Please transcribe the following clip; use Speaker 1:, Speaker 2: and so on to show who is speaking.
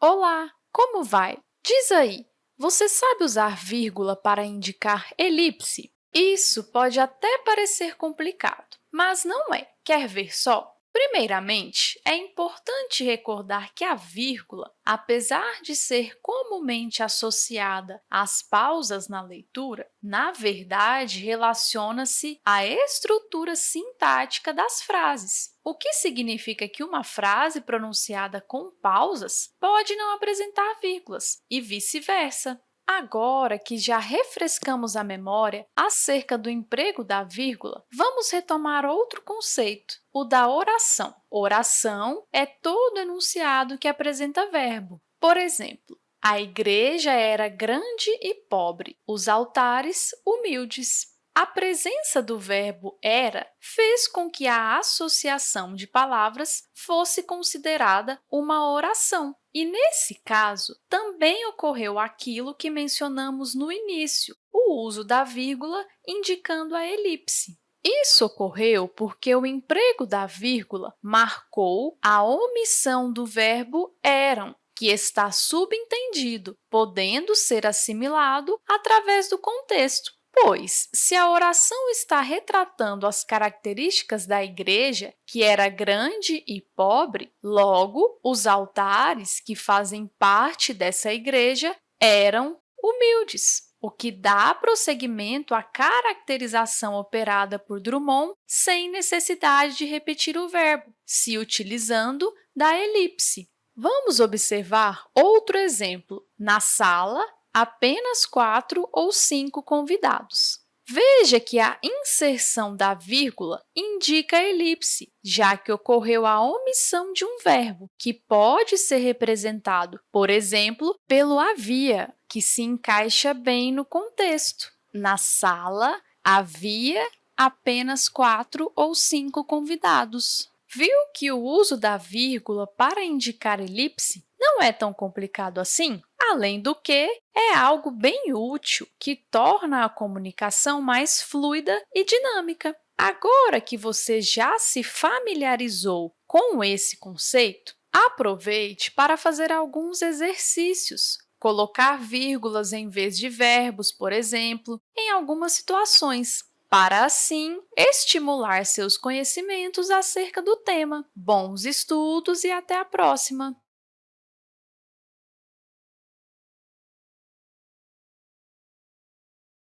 Speaker 1: Olá, como vai? Diz aí, você sabe usar vírgula para indicar elipse? Isso pode até parecer complicado, mas não é. Quer ver só? Primeiramente, é importante recordar que a vírgula, apesar de ser comumente associada às pausas na leitura, na verdade, relaciona-se à estrutura sintática das frases, o que significa que uma frase pronunciada com pausas pode não apresentar vírgulas e vice-versa. Agora que já refrescamos a memória acerca do emprego da vírgula, vamos retomar outro conceito, o da oração. Oração é todo enunciado que apresenta verbo. Por exemplo, a igreja era grande e pobre, os altares humildes. A presença do verbo era fez com que a associação de palavras fosse considerada uma oração. E, nesse caso, também ocorreu aquilo que mencionamos no início, o uso da vírgula indicando a elipse. Isso ocorreu porque o emprego da vírgula marcou a omissão do verbo eram, que está subentendido, podendo ser assimilado através do contexto. Pois, se a oração está retratando as características da igreja, que era grande e pobre, logo, os altares que fazem parte dessa igreja eram humildes, o que dá prosseguimento à caracterização operada por Drummond sem necessidade de repetir o verbo, se utilizando da elipse. Vamos observar outro exemplo. Na sala, apenas quatro ou cinco convidados. Veja que a inserção da vírgula indica a elipse, já que ocorreu a omissão de um verbo, que pode ser representado, por exemplo, pelo havia, que se encaixa bem no contexto. Na sala, havia apenas quatro ou cinco convidados. Viu que o uso da vírgula para indicar elipse não é tão complicado assim? Além do que, é algo bem útil que torna a comunicação mais fluida e dinâmica. Agora que você já se familiarizou com esse conceito, aproveite para fazer alguns exercícios. Colocar vírgulas em vez de verbos, por exemplo, em algumas situações, para, assim, estimular seus conhecimentos acerca do tema. Bons estudos e até a próxima!